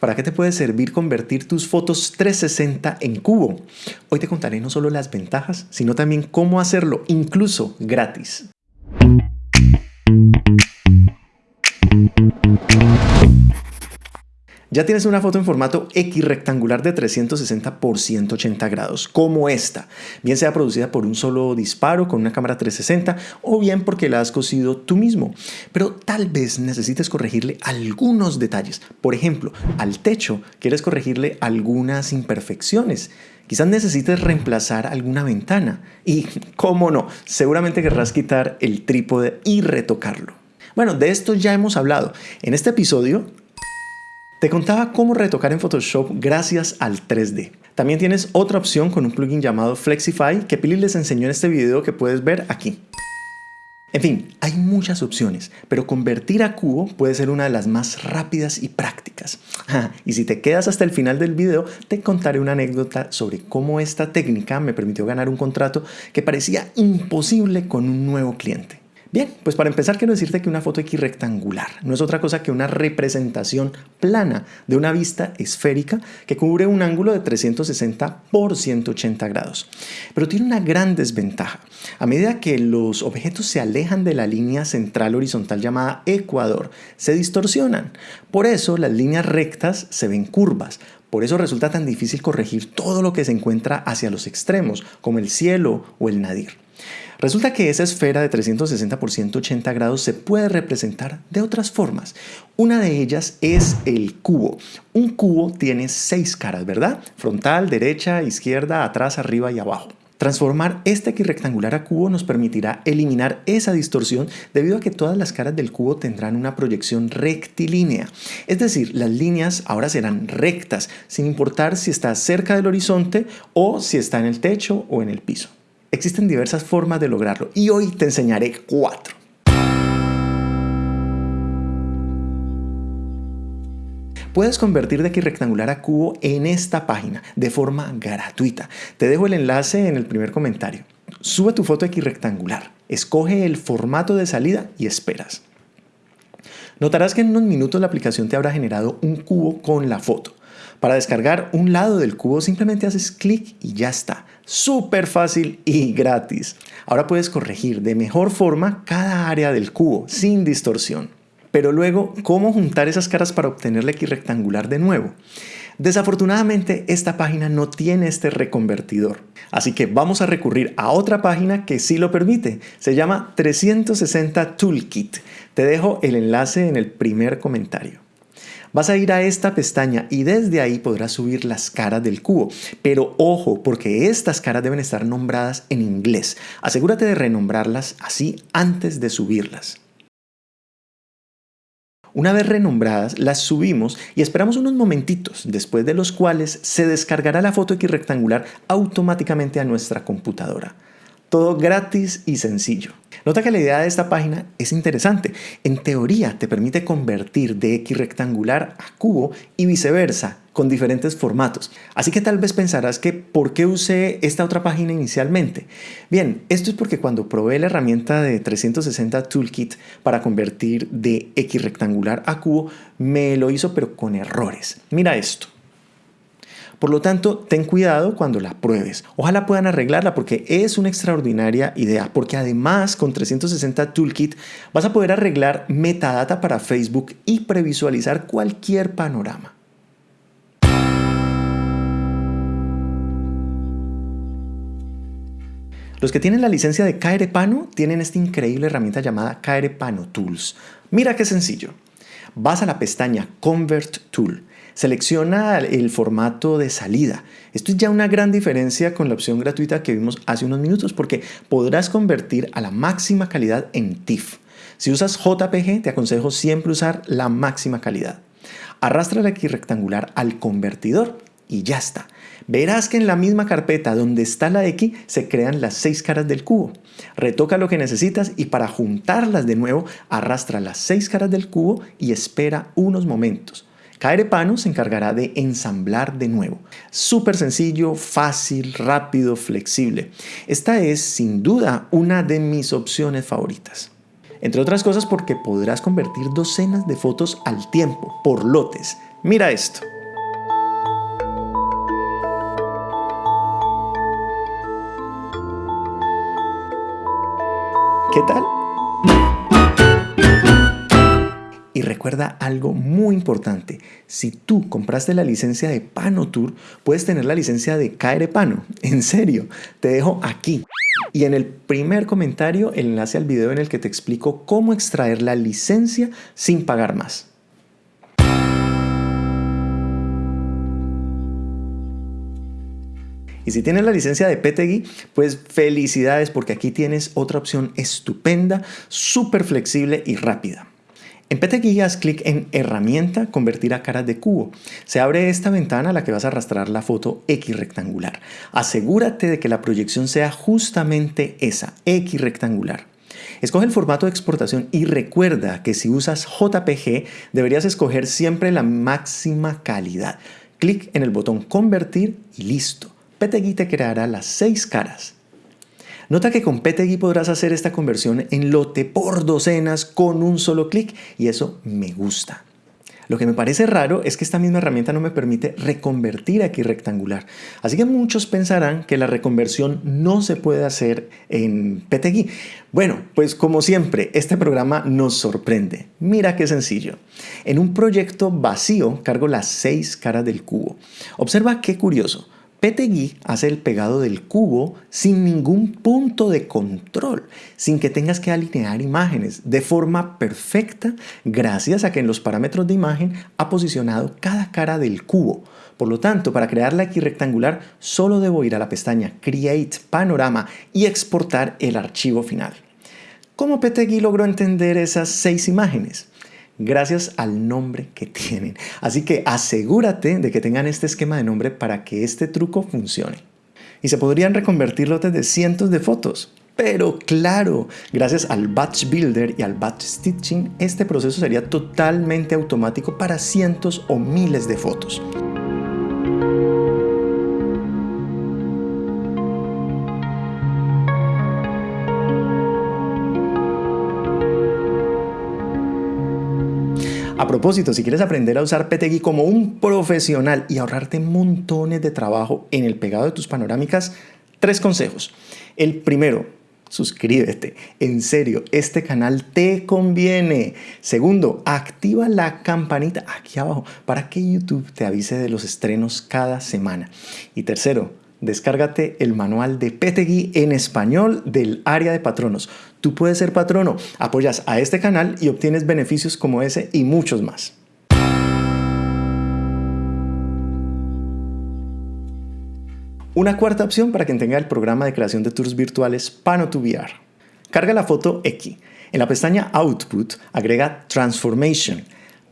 ¿Para qué te puede servir convertir tus fotos 360 en cubo? Hoy te contaré no solo las ventajas, sino también cómo hacerlo, incluso gratis. Ya tienes una foto en formato X rectangular de 360 por 180 grados, como esta, bien sea producida por un solo disparo con una cámara 360 o bien porque la has cosido tú mismo. Pero tal vez necesites corregirle algunos detalles. Por ejemplo, al techo quieres corregirle algunas imperfecciones. Quizás necesites reemplazar alguna ventana. Y, cómo no, seguramente querrás quitar el trípode y retocarlo. Bueno, de esto ya hemos hablado. En este episodio te contaba cómo retocar en Photoshop gracias al 3D. También tienes otra opción con un plugin llamado Flexify que Pili les enseñó en este video que puedes ver aquí. En fin, hay muchas opciones, pero convertir a cubo puede ser una de las más rápidas y prácticas. y si te quedas hasta el final del video, te contaré una anécdota sobre cómo esta técnica me permitió ganar un contrato que parecía imposible con un nuevo cliente. Bien, pues para empezar quiero decirte que una foto X rectangular no es otra cosa que una representación plana de una vista esférica que cubre un ángulo de 360 por 180 grados. Pero tiene una gran desventaja. A medida que los objetos se alejan de la línea central horizontal llamada ecuador, se distorsionan. Por eso las líneas rectas se ven curvas, por eso resulta tan difícil corregir todo lo que se encuentra hacia los extremos, como el cielo o el nadir. Resulta que esa esfera de 360 por 180 grados se puede representar de otras formas. Una de ellas es el cubo. Un cubo tiene seis caras, ¿verdad? Frontal, derecha, izquierda, atrás, arriba y abajo. Transformar este rectangular a cubo nos permitirá eliminar esa distorsión debido a que todas las caras del cubo tendrán una proyección rectilínea. Es decir, las líneas ahora serán rectas, sin importar si está cerca del horizonte o si está en el techo o en el piso. Existen diversas formas de lograrlo y hoy te enseñaré cuatro. Puedes convertir de X rectangular a cubo en esta página de forma gratuita. Te dejo el enlace en el primer comentario. Sube tu foto X rectangular, escoge el formato de salida y esperas. Notarás que en unos minutos la aplicación te habrá generado un cubo con la foto. Para descargar un lado del cubo simplemente haces clic y ya está. Súper fácil y gratis. Ahora puedes corregir de mejor forma cada área del cubo sin distorsión. Pero luego, ¿cómo juntar esas caras para obtener la rectangular de nuevo? Desafortunadamente, esta página no tiene este reconvertidor. Así que vamos a recurrir a otra página que sí lo permite. Se llama 360 Toolkit. Te dejo el enlace en el primer comentario. Vas a ir a esta pestaña y desde ahí podrás subir las caras del cubo. Pero ojo, porque estas caras deben estar nombradas en inglés. Asegúrate de renombrarlas así antes de subirlas. Una vez renombradas, las subimos y esperamos unos momentitos, después de los cuales se descargará la foto X rectangular automáticamente a nuestra computadora. Todo gratis y sencillo. Nota que la idea de esta página es interesante. En teoría te permite convertir de X rectangular a cubo y viceversa con diferentes formatos. Así que tal vez pensarás que ¿por qué usé esta otra página inicialmente? Bien, esto es porque cuando probé la herramienta de 360 Toolkit para convertir de X rectangular a cubo, me lo hizo pero con errores. Mira esto. Por lo tanto, ten cuidado cuando la pruebes. Ojalá puedan arreglarla porque es una extraordinaria idea, porque además con 360 Toolkit vas a poder arreglar metadata para Facebook y previsualizar cualquier panorama. Los que tienen la licencia de Pano tienen esta increíble herramienta llamada Pano Tools. Mira qué sencillo. Vas a la pestaña Convert Tool Selecciona el formato de salida. Esto es ya una gran diferencia con la opción gratuita que vimos hace unos minutos porque podrás convertir a la máxima calidad en TIFF. Si usas JPG, te aconsejo siempre usar la máxima calidad. Arrastra la X rectangular al convertidor y ya está. Verás que en la misma carpeta donde está la X se crean las seis caras del cubo. Retoca lo que necesitas y para juntarlas de nuevo arrastra las seis caras del cubo y espera unos momentos. Pano se encargará de ensamblar de nuevo. Súper sencillo, fácil, rápido, flexible. Esta es sin duda una de mis opciones favoritas. Entre otras cosas porque podrás convertir docenas de fotos al tiempo, por lotes, Mira esto. ¿Qué tal? Y recuerda algo muy importante, si tú compraste la licencia de PanoTour, puedes tener la licencia de Pano. En serio, te dejo aquí. Y en el primer comentario el enlace al video en el que te explico cómo extraer la licencia sin pagar más. Y si tienes la licencia de PTGui, pues felicidades porque aquí tienes otra opción estupenda, súper flexible y rápida. En PTGui haz clic en Herramienta, Convertir a caras de cubo. Se abre esta ventana a la que vas a arrastrar la foto X rectangular. Asegúrate de que la proyección sea justamente esa, X rectangular. Escoge el formato de exportación y recuerda que si usas JPG deberías escoger siempre la máxima calidad. Clic en el botón Convertir y listo. PTGui te creará las seis caras. Nota que con PTGui podrás hacer esta conversión en lote por docenas con un solo clic y eso me gusta. Lo que me parece raro es que esta misma herramienta no me permite reconvertir aquí rectangular. Así que muchos pensarán que la reconversión no se puede hacer en PTGui. Bueno, pues como siempre, este programa nos sorprende. Mira qué sencillo. En un proyecto vacío cargo las seis caras del cubo. Observa qué curioso. PTGui hace el pegado del cubo sin ningún punto de control, sin que tengas que alinear imágenes, de forma perfecta gracias a que en los parámetros de imagen ha posicionado cada cara del cubo. Por lo tanto, para crear la X rectangular solo debo ir a la pestaña Create Panorama y exportar el archivo final. ¿Cómo PTGui logró entender esas seis imágenes? Gracias al nombre que tienen. Así que asegúrate de que tengan este esquema de nombre para que este truco funcione. Y se podrían reconvertir lotes de cientos de fotos. Pero claro, gracias al Batch Builder y al Batch Stitching, este proceso sería totalmente automático para cientos o miles de fotos. A propósito, si quieres aprender a usar PTGui como un profesional y ahorrarte montones de trabajo en el pegado de tus panorámicas, tres consejos. El primero, suscríbete. En serio, este canal te conviene. Segundo, activa la campanita aquí abajo para que YouTube te avise de los estrenos cada semana. Y tercero, descárgate el manual de PTGui en español del área de patronos. Tú puedes ser patrono, apoyas a este canal y obtienes beneficios como ese y muchos más. Una cuarta opción para quien tenga el programa de creación de tours virtuales Pano to VR. Carga la foto X. En la pestaña Output agrega Transformation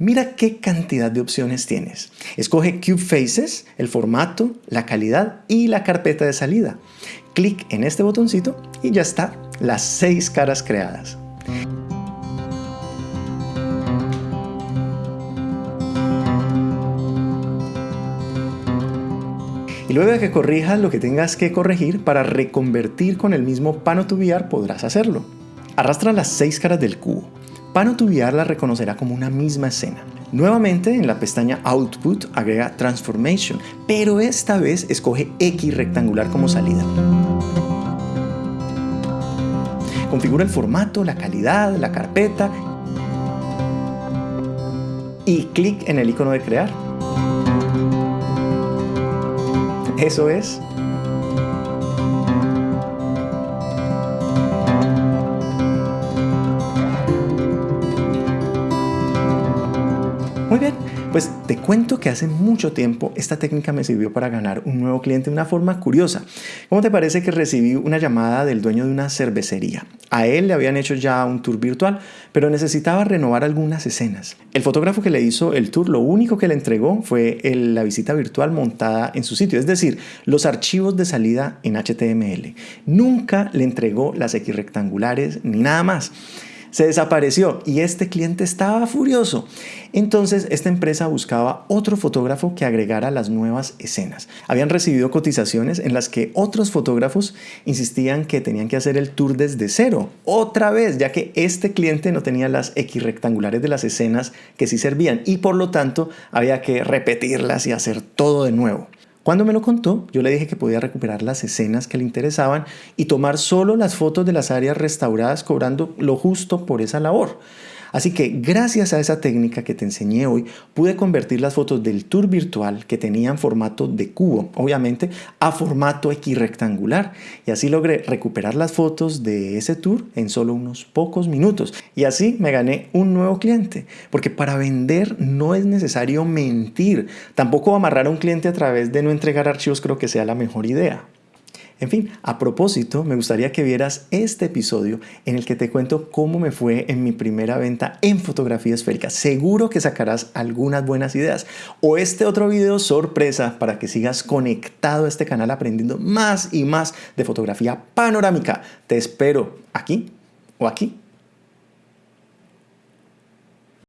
Mira qué cantidad de opciones tienes. Escoge Cube Faces, el formato, la calidad y la carpeta de salida. Clic en este botoncito y ya está, las seis caras creadas. Y luego de que corrijas lo que tengas que corregir para reconvertir con el mismo Pano podrás hacerlo. Arrastra las seis caras del cubo. Pano la reconocerá como una misma escena. Nuevamente en la pestaña Output agrega Transformation, pero esta vez escoge X rectangular como salida. Configura el formato, la calidad, la carpeta y clic en el icono de crear. Eso es pues te cuento que hace mucho tiempo esta técnica me sirvió para ganar un nuevo cliente de una forma curiosa. ¿Cómo te parece que recibí una llamada del dueño de una cervecería? A él le habían hecho ya un tour virtual, pero necesitaba renovar algunas escenas. El fotógrafo que le hizo el tour lo único que le entregó fue la visita virtual montada en su sitio, es decir, los archivos de salida en HTML. Nunca le entregó las X rectangulares ni nada más. Se desapareció y este cliente estaba furioso. Entonces esta empresa buscaba otro fotógrafo que agregara las nuevas escenas. Habían recibido cotizaciones en las que otros fotógrafos insistían que tenían que hacer el tour desde cero, otra vez, ya que este cliente no tenía las X rectangulares de las escenas que sí servían y por lo tanto había que repetirlas y hacer todo de nuevo. Cuando me lo contó, yo le dije que podía recuperar las escenas que le interesaban y tomar solo las fotos de las áreas restauradas cobrando lo justo por esa labor. Así que gracias a esa técnica que te enseñé hoy, pude convertir las fotos del tour virtual que tenían formato de cubo, obviamente, a formato rectangular. Y así logré recuperar las fotos de ese tour en solo unos pocos minutos. Y así me gané un nuevo cliente. Porque para vender no es necesario mentir. Tampoco amarrar a un cliente a través de no entregar archivos creo que sea la mejor idea. En fin, a propósito, me gustaría que vieras este episodio en el que te cuento cómo me fue en mi primera venta en fotografía esférica. Seguro que sacarás algunas buenas ideas. O este otro video sorpresa para que sigas conectado a este canal aprendiendo más y más de fotografía panorámica. Te espero aquí o aquí